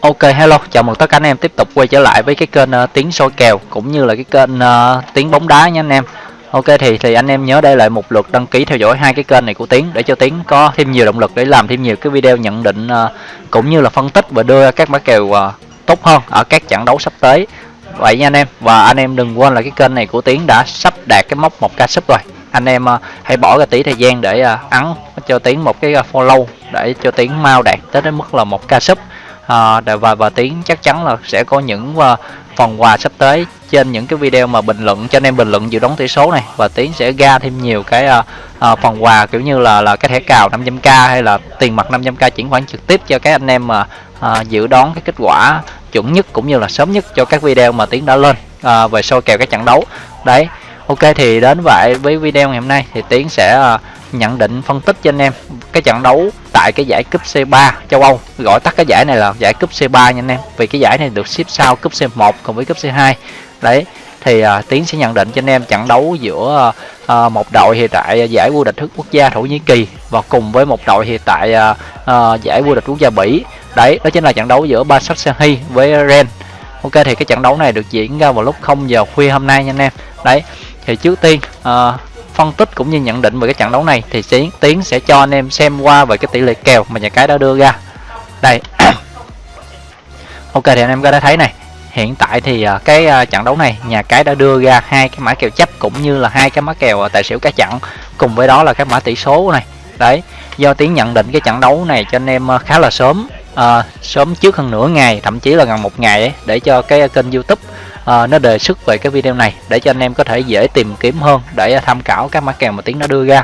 Ok hello, chào mừng tất cả anh em tiếp tục quay trở lại với cái kênh uh, tiếng soi kèo cũng như là cái kênh uh, tiếng bóng đá nha anh em. Ok thì thì anh em nhớ đây lại một lượt đăng ký theo dõi hai cái kênh này của Tiến để cho Tiến có thêm nhiều động lực để làm thêm nhiều cái video nhận định uh, cũng như là phân tích và đưa các mã kèo uh, tốt hơn ở các trận đấu sắp tới. Vậy nha anh em và anh em đừng quên là cái kênh này của Tiến đã sắp đạt cái mốc 1k sub rồi. Anh em uh, hãy bỏ ra tí thời gian để uh, ấn cho Tiến một cái uh, follow để cho Tiến mau đạt tới đến mức là 1k sub à, và và tiến chắc chắn là sẽ có những uh, phần quà sắp tới trên những cái video mà bình luận cho anh em bình luận dự đoán tỷ số này. Và tiến sẽ ra thêm nhiều cái uh, uh, phần quà kiểu như là là cái thẻ cào 500k hay là tiền mặt 500k chuyển khoản trực tiếp cho các anh em mà uh, dự đoán cái kết quả chuẩn nhất cũng như là sớm nhất cho các video mà tiến đã lên uh, về soi kèo các trận đấu. Đấy ok thì đến vậy với video ngày hôm nay thì tiến sẽ uh, nhận định phân tích cho anh em. Cái trận đấu tại cái giải cúp C3 châu Âu gọi tắt cái giải này là giải cúp C3 nha anh em. Vì cái giải này được xếp sau cúp C1 cùng với cúp C2 đấy thì uh, tiến sẽ nhận định cho anh em trận đấu giữa uh, một đội hiện tại giải vô địch quốc gia thổ nhĩ kỳ và cùng với một đội hiện tại uh, uh, giải vô địch quốc gia bỉ. Đấy đó chính là trận đấu giữa Basak với Ren ok thì cái trận đấu này được diễn ra vào lúc 0 giờ khuya hôm nay nha anh em. Đấy thì trước tiên uh, phân tích cũng như nhận định về cái trận đấu này thì tiến tiến sẽ cho anh em xem qua về cái tỷ lệ kèo mà nhà cái đã đưa ra. Đây. Ok thì anh em có đã thấy này hiện tại thì à, cái à, trận đấu này nhà cái đã đưa ra hai cái mã kèo chấp cũng như là hai cái mã kèo à, tài xỉu cá chặn cùng với đó là cái mã tỷ số này. Đấy do tiến nhận định cái trận đấu này cho anh em khá là sớm à, sớm trước hơn nửa ngày thậm chí là gần một ngày ấy, để cho cái kênh youtube uh, nó đề xuất về cái video này để cho anh em có thể dễ tìm kiếm hơn để tham khảo các mã kèo mà tiếng nó đưa ra.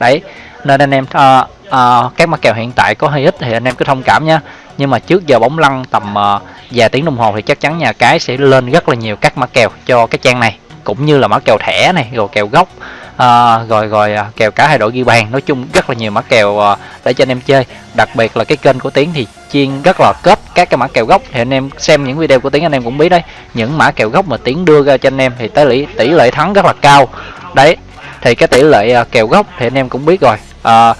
Đấy nên anh em uh, uh, các mã kèo hiện tại có hơi ít thì anh em cứ thông cảm nhé nhưng mà trước giờ bóng lăn tầm uh, vài tiếng đồng hồ thì chắc chắn nhà cái sẽ lên rất là nhiều các mã kèo cho cái trang này cũng như là mã kèo thẻ này rồi kèo gốc à, rồi rồi à, kèo cả hai đội ghi bàn. Nói chung rất là nhiều mã kèo à, để cho anh em chơi. Đặc biệt là cái kênh của tiến thì chuyên rất là kết các cái mã kèo gốc. Thì anh em xem những video của tiến anh em cũng biết đấy. Những mã kèo gốc mà tiến đưa ra cho anh em thì tới tỷ tỷ lệ thắng rất là cao. Đấy thì cái tỷ lệ à, kèo gốc thì anh em cũng biết rồi. À,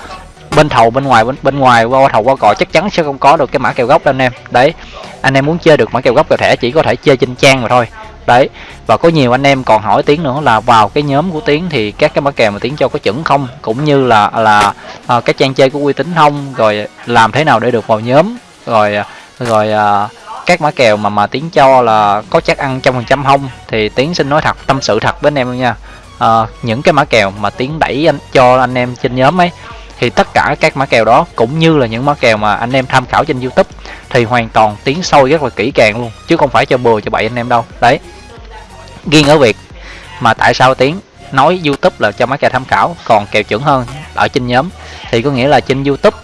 bên thầu bên ngoài bên, bên ngoài qua thầu qua cò chắc chắn sẽ không có được cái mã kèo gốc đâu anh em. Đấy anh em muốn chơi được mã kèo gốc kèo thẻ chỉ có thể chơi trên trang mà thôi đấy và có nhiều anh em còn hỏi tiếng nữa là vào cái nhóm của tiếng thì các cái mã kèo mà tiếng cho có chuẩn không? Cũng như là là à, các trang chơi có uy tín không? Rồi làm thế nào để được vào nhóm? Rồi rồi à, các mã kèo mà mà tiếng cho là có chắc ăn trăm phần trăm không? Thì tiếng xin nói thật tâm sự thật với anh em luôn nha. À, những cái mã kèo mà tiếng đẩy anh cho anh em trên nhóm ấy thì tất cả các mã kèo đó, cũng như là những mã kèo mà anh em tham khảo trên youtube, thì hoàn toàn tiếng sâu rất là kỹ càng luôn, chứ không phải cho bừa cho bậy anh em đâu. Đấy. Riêng ở việc mà tại sao tiếng nói youtube là cho mã kèo tham khảo, còn kèo chuẩn hơn ở trên nhóm? Thì có nghĩa là trên youtube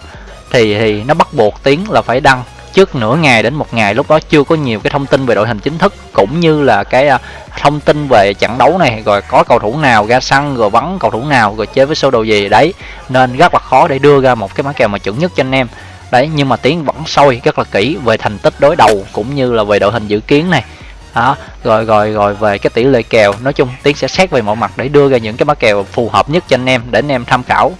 thì thì nó bắt buộc tiếng là phải đăng trước nửa ngày đến một ngày, lúc đó chưa có nhiều cái thông tin về đội hình chính thức, cũng như là cái à, thông tin về trận đấu này, rồi có cầu thủ nào ra sân, rồi vắng cầu thủ nào, rồi chơi với số đồ gì, đấy. Nên rất là khó để đưa ra một cái mã kèo mà chuẩn nhất cho anh em. Đấy, nhưng mà tiến vẫn sôi rất là kỹ về thành tích đối đầu, cũng như là về đội hình dự kiến này. Đó, rồi rồi rồi về cái tỷ lệ kèo, nói chung tiến sẽ xét về mọi mặt để đưa ra những cái mã kèo phù hợp nhất cho anh em, để anh em tham khảo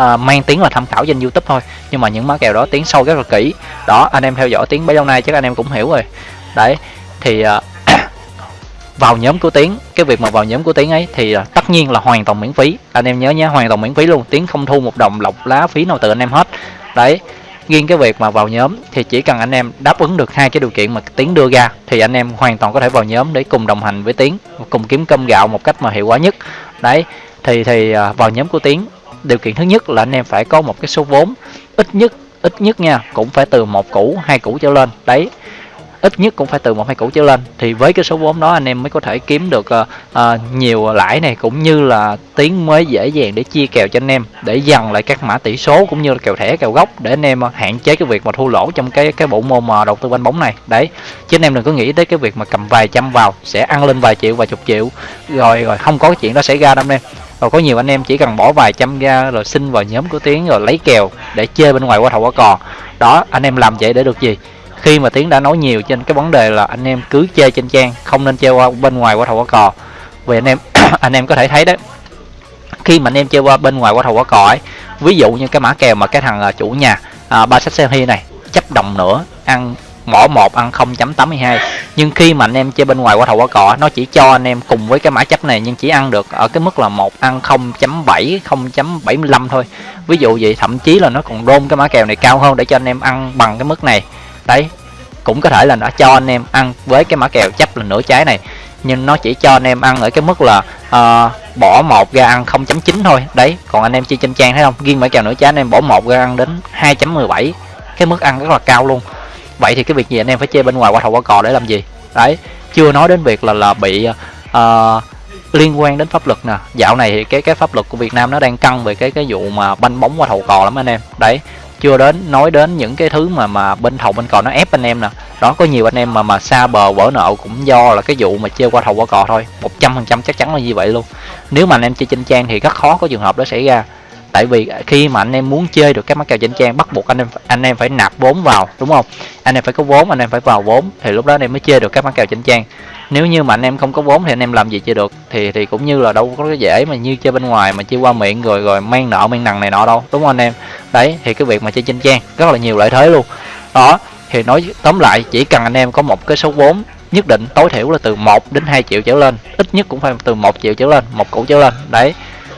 uh, mang tiếng là tham khảo trên youtube thôi. Nhưng mà những mã kèo đó tiếng sâu rất là kỹ. Đó anh em theo dõi tiếng bấy lâu nay chắc anh em cũng hiểu rồi. Đấy thì uh, vào nhóm của tiếng cái việc mà vào nhóm của tiếng ấy thì uh, tất nhiên là hoàn toàn miễn phí. Anh em nhớ nhé hoàn toàn miễn phí luôn. Tiếng không thu một đồng lọc lá phí nào từ anh em hết. Đấy riêng cái việc mà vào nhóm thì chỉ cần anh em đáp ứng được hai cái điều kiện mà tiến đưa ra thì anh em hoàn toàn có thể vào nhóm để cùng đồng hành với tiến cùng kiếm cơm gạo một cách mà hiệu quả nhất. Đấy thì thì vào nhóm của tiến điều kiện thứ nhất là anh em phải có một cái số vốn. Ít nhất ít nhất nha cũng phải từ một củ hai củ trở lên. Đấy ít nhất cũng phải từ một hai củ trở lên. Thì với cái số vốn đó anh em mới có thể kiếm được uh, uh, nhiều lãi này cũng như là tiến mới dễ dàng để chia kèo cho anh em để dần lại các mã tỷ số cũng như là kèo thẻ kèo gốc để anh em ờ, hạn chế cái việc mà thua lỗ trong cái cái bộ môn mà đầu tư banh bóng này. Đấy chứ anh em đừng có nghĩ tới cái việc mà cầm vài trăm vào sẽ ăn lên vài triệu vài chục triệu. Rồi rồi không có cái chuyện đó xảy ra đâu anh em rồi có nhiều anh em chỉ cần bỏ vài trăm ra rồi xin vào nhóm của tiến rồi lấy kèo để chơi bên ngoài qua thầu qua cò đó, anh em làm vậy để được gì? Khi mà tiến đã nói nhiều trên cái vấn đề là anh em cứ chơi trên trang, không nên chơi qua bên ngoài qua thầu qua cò vì anh em anh em có thể thấy đấy, khi mà anh em chơi qua bên ngoài qua thầu qua cò ấy, ví dụ như cái mã kèo mà cái thằng à, chủ nhà à, ba sách xe này, chấp đồng nữa, ăn mỏ 1 ăn 0.82 nhưng khi mà anh em chơi bên ngoài qua thầu qua cọ nó chỉ cho anh em cùng với cái mã chấp này nhưng chỉ ăn được ở cái mức là một ăn 0.7 0.75 thôi. Ví dụ vậy thậm chí là nó còn đôn cái mã kèo này cao hơn để cho anh em ăn bằng cái mức này. Đấy cũng có thể là nó cho anh em ăn với cái mã kèo chấp là nửa trái này nhưng nó chỉ cho anh em ăn ở cái mức là uh, bỏ một ra ăn 0.9 thôi. Đấy còn anh em chơi trên trang thấy không? Riêng mã kèo nửa trái anh em bỏ một ra ăn đến 2.17 cái mức ăn rất là cao luôn vậy thì cái việc gì anh em phải chơi bên ngoài qua thầu qua cò để làm gì? Đấy chưa nói đến việc là là bị uh, liên quan đến pháp luật nè. Dạo này thì cái cái pháp luật của Việt Nam nó đang căng về cái cái vụ mà banh bóng qua thầu cò lắm anh em. Đấy chưa đến nói đến những cái thứ mà mà bên thầu bên cò nó ép anh em nè. Đó có nhiều anh em mà mà xa bờ vỡ nợ cũng do là cái vụ mà chơi qua thầu qua cò thôi. Một trăm phần trăm chắc chắn là như vậy luôn. Nếu mà anh em chơi trên trang thì rất khó có trường hợp đó xảy ra tại vì khi mà anh em muốn chơi được các mã kèo chỉnh trang, bắt buộc anh em anh em phải nạp vốn vào, đúng không? Anh em phải có vốn, anh em phải vào vốn, thì lúc đó anh em mới chơi được các mã kèo chỉnh trang. Nếu như mà anh em không có vốn thì anh em làm gì chơi được? Thì thì cũng như là đâu có cái dễ mà như chơi bên ngoài mà chơi qua miệng rồi rồi mang nợ, mang nằng này nọ đâu, đúng không anh em? Đấy, thì cái việc mà chơi chỉnh trang, rất là nhiều lợi thế luôn. Đó, thì nói tóm lại, chỉ cần anh em có một cái số vốn nhất định, tối thiểu là từ 1 đến 2 triệu trở lên, ít nhất cũng phải từ 1 triệu trở lên, một củ trở lên. Đấy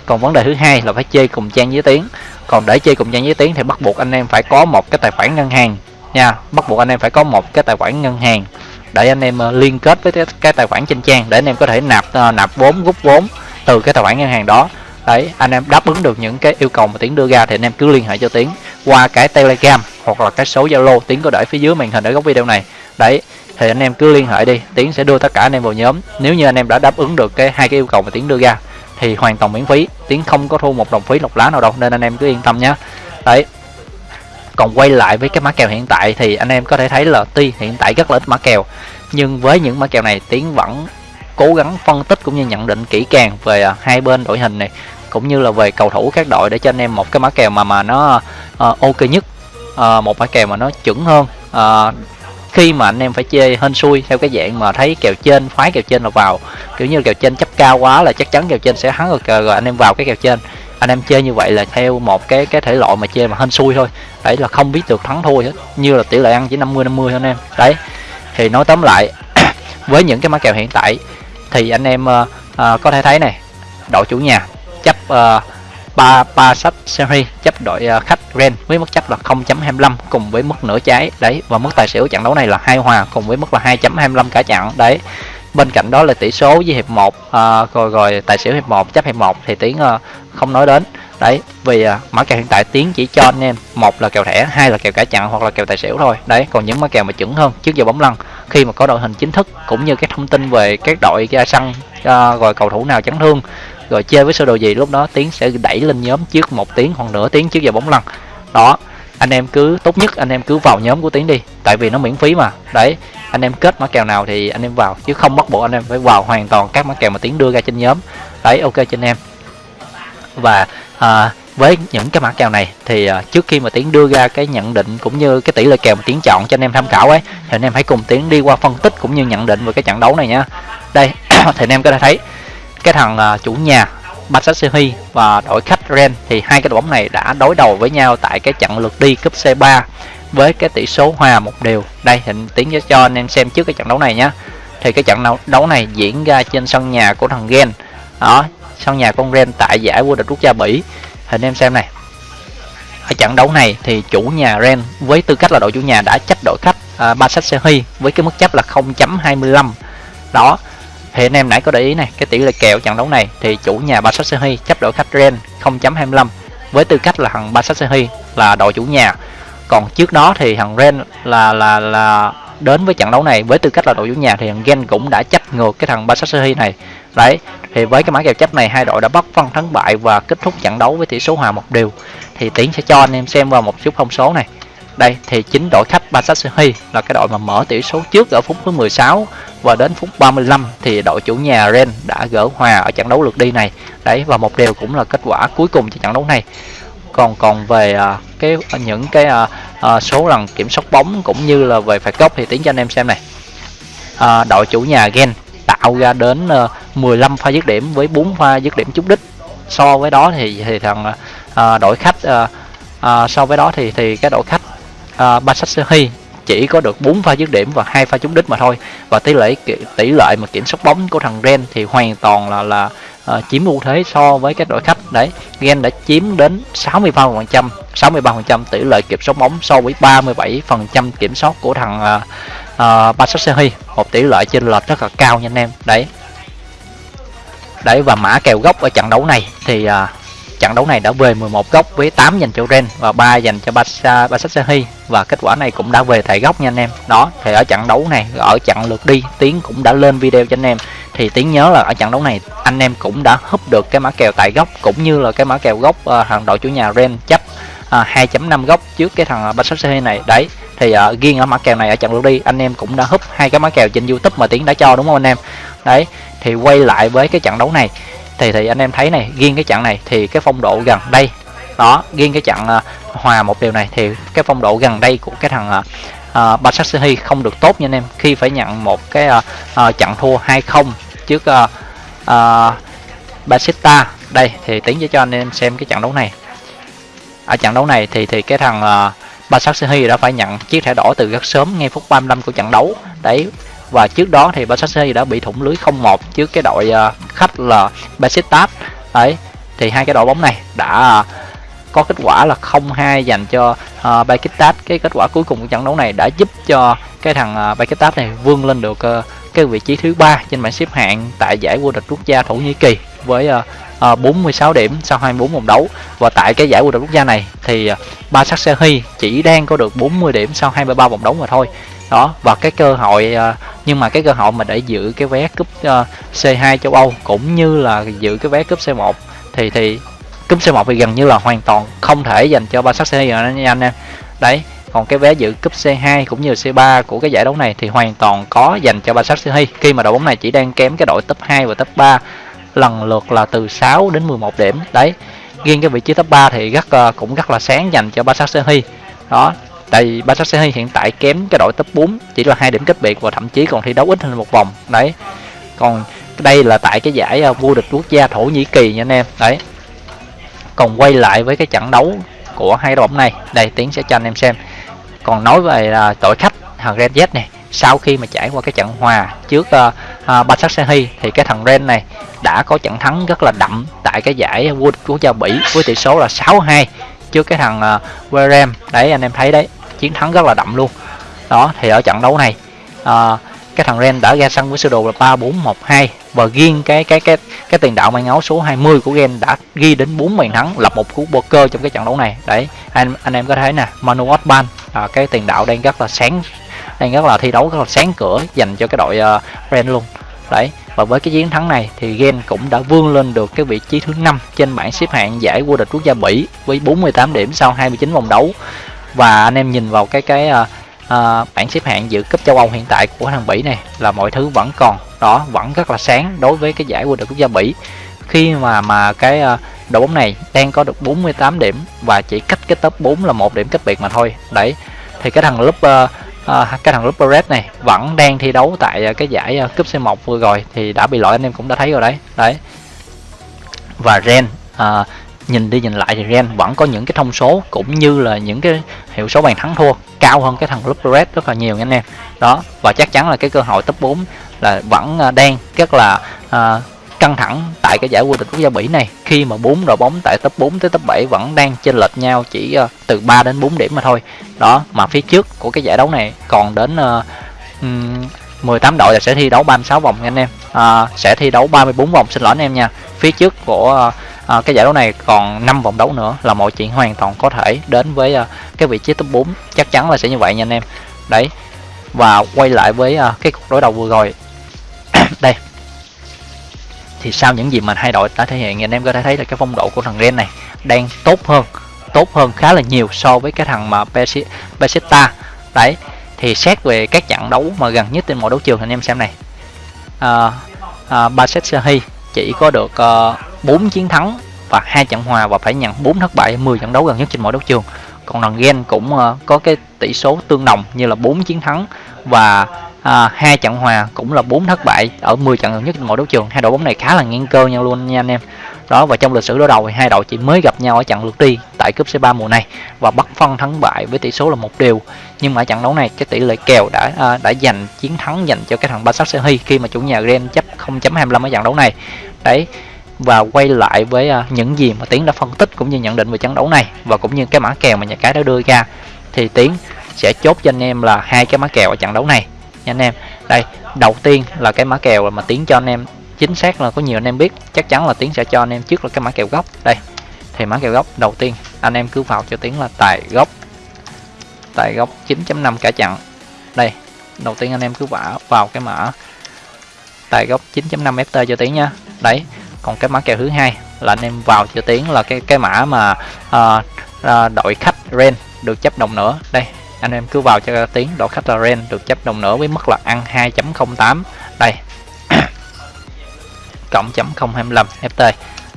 còn vấn đề thứ hai là phải chơi cùng trang với tiếng. Còn để chơi cùng trang với tiếng thì bắt buộc anh em phải có một cái tài khoản ngân hàng nha. Bắt buộc anh em phải có một cái tài khoản ngân hàng để anh em ờ, liên kết với cái, tài khoản trên trang để anh em có thể nạp ờ, nạp vốn rút vốn từ cái tài khoản ngân hàng đó. Đấy anh em đáp ứng được những cái yêu cầu mà tiến đưa ra thì anh em cứ liên hệ cho tiến qua cái telegram hoặc là cái số zalo. Tiến có để phía dưới màn hình ở góc video này. Đấy thì anh em cứ liên hệ đi tiến sẽ đưa tất cả anh em vào nhóm. Nếu như anh em đã đáp ứng được cái hai cái yêu cầu mà tiến đưa ra thì hoàn toàn miễn phí. Tiến không có thu một đồng phí lọc lá nào đâu nên anh em cứ yên tâm nhé đấy. Còn quay lại với cái mã kèo hiện tại thì anh em có thể thấy là tuy hiện tại rất là ít mã kèo nhưng với những mã kèo này tiến vẫn cố gắng phân tích cũng như nhận định kỹ càng về à, hai bên đội hình này cũng như là về cầu thủ các đội để cho anh em một cái mã kèo mà mà nó uh, ok nhất uh, một mã kèo mà nó chuẩn hơn uh, khi mà anh em phải chơi hên xui theo cái dạng mà thấy kèo trên phái kèo trên là vào. Kiểu như kèo trên chấp cao quá là chắc chắn kèo trên sẽ thắng rồi, rồi anh em vào cái kèo trên. Anh em chơi như vậy là theo một cái cái thể loại mà chơi mà hên xui thôi. Đấy là không biết được thắng thua hết như là tỷ lệ ăn chỉ 50 50 thôi anh em. Đấy thì nói tóm lại với những cái mã kèo hiện tại thì anh em uh, uh, có thể thấy này đội chủ nhà chấp uh, ba ba sách series chấp đội à, khách ren với mức chấp là 0.25 cùng với mức nửa trái. Đấy và mức tài xỉu trận đấu này là hai hòa cùng với mức là 2.25 cả trận. Đấy bên cạnh đó là tỷ số với hiệp 1 à, rồi rồi tài xỉu hiệp 1 chấp hiệp 1 thì tiếng uh, à, không nói đến. Đấy vì uh, mã kèo hiện tại tiếng chỉ cho anh em một là kèo thẻ hai là kèo cả chặn hoặc là kèo tài xỉu thôi. Đấy còn những mã kèo mà chuẩn hơn trước giờ bóng lăn khi mà có đội hình chính thức cũng như cái thông tin về các đội ra sân uh, rồi cầu thủ nào chấn thương rồi chơi với sơ đồ gì lúc đó tiến sẽ đẩy lên nhóm trước một tiếng hoặc nửa tiếng trước giờ bóng lăn. Đó anh em cứ tốt nhất anh em cứ vào nhóm của tiến đi tại vì nó miễn phí mà. Đấy anh em kết mã kèo nào thì anh em vào chứ không bắt buộc anh em phải vào hoàn toàn các mã kèo mà tiến đưa ra trên nhóm. Đấy ok cho anh em. Và à, với những cái mã kèo này thì à, trước khi mà tiến đưa ra cái nhận định cũng như cái tỷ lệ kèo mà tiến chọn cho anh em tham khảo ấy thì anh em hãy cùng tiến đi qua phân tích cũng như nhận định về cái trận đấu này nha. Đây thì anh em có thể thấy cái thằng uh, chủ nhà Basaksehir và đội khách Ren thì hai cái đội bóng này đã đối đầu với nhau tại cái trận lượt đi cúp C3 với cái tỷ số hòa một đều. Đây hình tiến cho anh em xem trước cái trận đấu này nhé thì cái trận đấu này diễn ra trên sân nhà của thằng Gen. Đó sân nhà con Ren tại giải vô địch quốc gia Bỉ. Hình anh em xem này. Ở trận đấu này thì chủ nhà Ren với tư cách là đội chủ nhà đã chấp đội khách à, uh, Basaksehir với cái mức chấp là 0.25 đó thì anh em nãy có để ý này, cái tỷ lệ kèo trận đấu này thì chủ nhà Basaksehir chấp đội khách Ren 0.25 với tư cách là thằng Basaksehir là đội chủ nhà. Còn trước đó thì thằng Ren là là là đến với trận đấu này với tư cách là đội chủ nhà thì thằng Gen cũng đã chấp ngược cái thằng Basaksehir này. Đấy, thì với cái mã kèo chấp này hai đội đã bắt phân thắng bại và kết thúc trận đấu với tỷ số hòa một đều. Thì tiến sẽ cho anh em xem vào một chút thông số này đây thì chính đội khách Basaksehir là cái đội mà mở tỷ số trước ở phút thứ 16 và đến phút 35 thì đội chủ nhà Ren đã gỡ hòa ở trận đấu lượt đi này. Đấy và một điều cũng là kết quả cuối cùng cho trận đấu này. Còn còn về uh, cái à, những cái uh, uh, số lần kiểm soát bóng cũng như là về phạt góc thì tiến cho anh em xem này. Uh, đội chủ nhà Gen tạo ra đến uh, 15 pha dứt điểm với 4 pha dứt điểm trúng đích. So với đó thì thì thằng uh, đội khách uh, uh, so với đó thì thì cái đội khách uh, chỉ có được 4 pha dứt điểm và hai pha trúng đích mà thôi. Và tỷ lệ tỷ lệ mà kiểm soát bóng của thằng Ren thì hoàn toàn là là uh, chiếm ưu thế so với các đội khách. Đấy Gen đã chiếm đến 63% 63% tỷ lệ kiểm soát bóng so với 37% kiểm soát của thằng ờ, uh, uh, Basaksehir một tỷ lệ chênh lệch rất là cao nha anh em. Đấy. Đấy và mã kèo gốc ở trận đấu này thì uh, trận đấu này đã về 11 góc với 8 dành cho Ren và 3 dành cho Basa Basaksehir và kết quả này cũng đã về tại góc nha anh em. Đó thì ở trận đấu này ở trận lượt đi Tiến cũng đã lên video cho anh em. Thì Tiến nhớ là ở trận đấu này anh em cũng đã húp được cái mã kèo tại góc cũng như là cái mã kèo góc uh, hàng đội chủ nhà Ren chấp ờ, uh, 2.5 góc trước cái thằng Basaksehir này. Đấy thì ờ, uh, riêng ở mã kèo này ở trận lượt đi anh em cũng đã húp hai cái mã kèo trên YouTube mà Tiến đã cho đúng không anh em? Đấy thì quay lại với cái trận đấu này thì thì anh em thấy này riêng cái trận này thì cái phong độ gần đây đó riêng cái trận uh, à, hòa một điều này thì cái phong độ gần đây của cái thằng uh, uh, Basaksehir không được tốt nha anh em. Khi phải nhận một cái uh, uh, trận thua 2-0 trước uh, uh, Basita. Đây thì tiến cho anh em xem cái trận đấu này. Ở trận đấu này thì thì cái thằng uh, Basaksehir đã phải nhận chiếc thẻ đỏ từ rất sớm ngay phút 35 của trận đấu. Đấy trước đó thì Barcelona đã bị thủng lưới 0-1 trước cái đội ờ, khách là Besiktas đấy thì hai cái đội bóng này đã có kết quả là 0-2 dành cho ờ, uh, Besiktas cái kết quả cuối cùng của trận đấu này đã giúp cho cái thằng ờ, uh, Besiktas này vươn lên được uh, cái vị trí thứ ba trên bảng xếp hạng tại giải vô địch quốc gia Thổ Nhĩ Kỳ với uh, uh, 46 điểm sau 24 vòng đấu. Và tại cái giải vô địch quốc gia này thì uh, Basaksehir chỉ đang có được 40 điểm sau 23 vòng đấu mà thôi đó, và cái cơ hội à, nhưng mà cái cơ hội mà để giữ cái vé cúp à, C2 châu Âu cũng như là giữ cái vé cúp C1 thì thì cúp C1 thì gần như là hoàn toàn không thể dành cho Basaksehir nha anh em. Đấy, còn cái vé dự cúp C2 cũng như C3 của cái giải đấu này thì hoàn toàn có dành cho Basaksehir khi mà đội bóng này chỉ đang kém cái đội top 2 và top 3 lần lượt là từ 6 đến 11 điểm. Đấy, riêng cái vị trí top 3 thì rất à, cũng rất là sáng dành cho Basaksehir đó tại vì Basaksehir hiện tại kém cái đội top 4 chỉ là hai điểm cách biệt và thậm chí còn thi đấu ít hơn một vòng. Đấy. Còn đây là tại cái giải à, vô địch quốc gia Thổ Nhĩ Kỳ nha anh em. Đấy. Còn quay lại với cái trận đấu của hai đội bóng này. Đây tiến sẽ cho anh em xem. Còn nói về uh, đội khách thằng Red Z này sau khi mà trải qua cái trận hòa trước à, uh, uh, Basaksehir thì cái thằng Ren này đã có trận thắng rất là đậm tại cái giải vô địch quốc gia Bỉ với tỷ số là 6-2 trước cái thằng uh, Werem đấy anh em thấy đấy chiến thắng rất là đậm luôn. Đó thì ở trận đấu này à, cái thằng Ren đã ra sân với sơ đồ là 3412 và riêng cái cái cái cái tiền đạo mang áo số 20 của Gen đã ghi đến 4 bàn thắng lập một cú poker trong cái trận đấu này. Đấy anh anh em có thấy nè Manu Otban à, cái tiền đạo đang rất là sáng đang rất là thi đấu rất là sáng cửa dành cho cái đội uh, Ren luôn. Đấy và với cái chiến thắng này thì Gen cũng đã vươn lên được cái vị trí thứ năm trên bảng xếp hạng giải vô địch quốc gia Bỉ với 48 điểm sau 29 vòng đấu và anh em nhìn vào cái cái uh, uh, bảng xếp hạng dự cúp châu Âu hiện tại của thằng Bỉ này là mọi thứ vẫn còn. Đó vẫn rất là sáng đối với cái giải vô địch quốc gia Bỉ. Khi mà mà cái uh, đội bóng này đang có được 48 điểm và chỉ cách cái top 4 là một điểm cách biệt mà thôi. Đấy thì cái thằng lúc uh, uh, cái thằng lúc Red này vẫn đang thi đấu tại uh, cái giải uh, cúp C1 vừa rồi thì đã bị loại anh em cũng đã thấy rồi đấy. Đấy. Và Ren uh, nhìn đi nhìn lại thì Ren vẫn có những cái thông số cũng như là những cái hiệu số bàn thắng thua cao hơn cái thằng Red rất là nhiều nha anh em. Đó và chắc chắn là cái cơ hội top 4 là vẫn à, đang rất là uh, căng thẳng tại cái giải vô địch quốc gia Bỉ này. Khi mà bốn đội bóng tại top 4 tới top 7 vẫn đang chênh lệch nhau chỉ uh, từ 3 đến 4 điểm mà thôi. Đó mà phía trước của cái giải đấu này còn đến uh, um, 18 đội là sẽ thi đấu 36 vòng nha anh em. Uh, sẽ thi đấu 34 vòng xin lỗi anh em nha. Phía trước của uh, à, cái giải đấu này còn 5 vòng đấu nữa là mọi chuyện hoàn toàn có thể đến với à, cái vị trí top 4 chắc chắn là sẽ như vậy nha anh em. Đấy và quay lại với à, cái cuộc đối đầu vừa rồi. Đây. Thì sau những gì mà hai đội đã thể hiện anh em có thể thấy là cái phong độ của thằng Ren này đang tốt hơn tốt hơn khá là nhiều so với cái thằng mà Besiktas đấy thì xét về các trận đấu mà gần nhất trên mọi đấu trường anh em xem này. À, à, Besiktas chỉ có được ờ, uh, 4 chiến thắng và hai trận hòa và phải nhận 4 thất bại 10 trận đấu gần nhất trên mọi đấu trường. Còn đoàn Gen cũng uh, có cái tỷ số tương đồng như là 4 chiến thắng và hai hai trận hòa cũng là 4 thất bại ở 10 trận gần nhất trên mọi đấu trường. Hai đội bóng này khá là ngang cơ nhau luôn nha anh em. Đó và trong lịch sử đối đầu thì hai đội chỉ mới gặp nhau ở trận lượt đi tại cúp C3 mùa này và bắt phân thắng bại với tỷ số là một điều nhưng mà ở trận đấu này cái tỷ lệ kèo đã uh, đã giành chiến thắng dành cho cái thằng Basak Sehi khi mà chủ nhà Gen chấp 0.25 ở trận đấu này đấy và quay lại với uh, những gì mà tiến đã phân tích cũng như nhận định về trận đấu này và cũng như cái mã kèo mà nhà cái đã đưa ra thì tiến sẽ chốt cho anh em là hai cái mã kèo ở trận đấu này. Nha anh em đây đầu tiên là cái mã kèo mà tiến cho anh em chính xác là có nhiều anh em biết chắc chắn là tiến sẽ cho anh em trước là cái mã kèo gốc. Đây thì mã kèo gốc đầu tiên anh em cứ vào cho tiến là tài gốc tài gốc 9.5 cả chặn đây đầu tiên anh em cứ vả vào cái mã tài gốc 9.5 ft cho tiến nha đấy còn cái mã kèo thứ hai là anh em vào cho tiến là cái cái mã mà uh, uh, đội khách ren được chấp đồng nữa. Đây anh em cứ vào cho tiến đội khách là ren được chấp đồng nữa với mức là ăn 2.08 đây cộng chấm 025 ft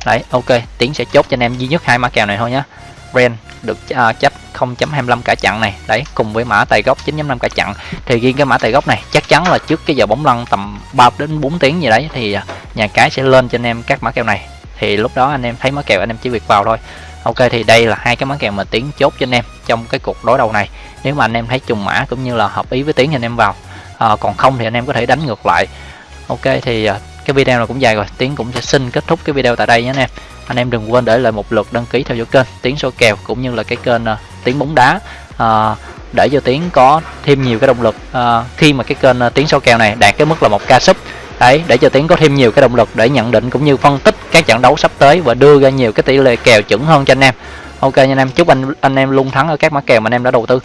đấy ok tiến sẽ chốt cho anh em duy nhất hai mã kèo này thôi nhé ren được uh, chấp 0.25 cả chặn này. Đấy cùng với mã tài gốc 9.5 cả chặn thì riêng cái mã tài gốc này chắc chắn là trước cái giờ bóng lăn tầm 3 đến 4 tiếng gì đấy thì à, nhà cái sẽ lên cho anh em các mã kèo này. Thì lúc đó anh em thấy mã kèo anh em chỉ việc vào thôi. Ok thì đây là hai cái mã kèo mà tiến chốt cho anh em trong cái cuộc đối đầu này. Nếu mà anh em thấy trùng mã cũng như là hợp ý với tiến thì anh em vào. À, còn không thì anh em có thể đánh ngược lại. Ok thì à, cái video này cũng dài rồi. Tiến cũng sẽ xin kết thúc cái video tại đây nhé anh em anh em đừng quên để lại một lượt đăng ký theo dõi kênh tiến số kèo cũng như là cái kênh à, uh, tiến bóng đá. Uh, để cho tiến có thêm nhiều cái động lực uh, khi mà cái kênh uh, tiến số kèo này đạt cái mức là một ca sub. Đấy để cho tiến có thêm nhiều cái động lực để nhận định cũng như phân tích các trận đấu sắp tới và đưa ra nhiều cái tỷ lệ kèo chuẩn hơn cho anh em. Ok anh em chúc anh anh em luôn thắng ở các mã kèo mà anh em đã đầu tư.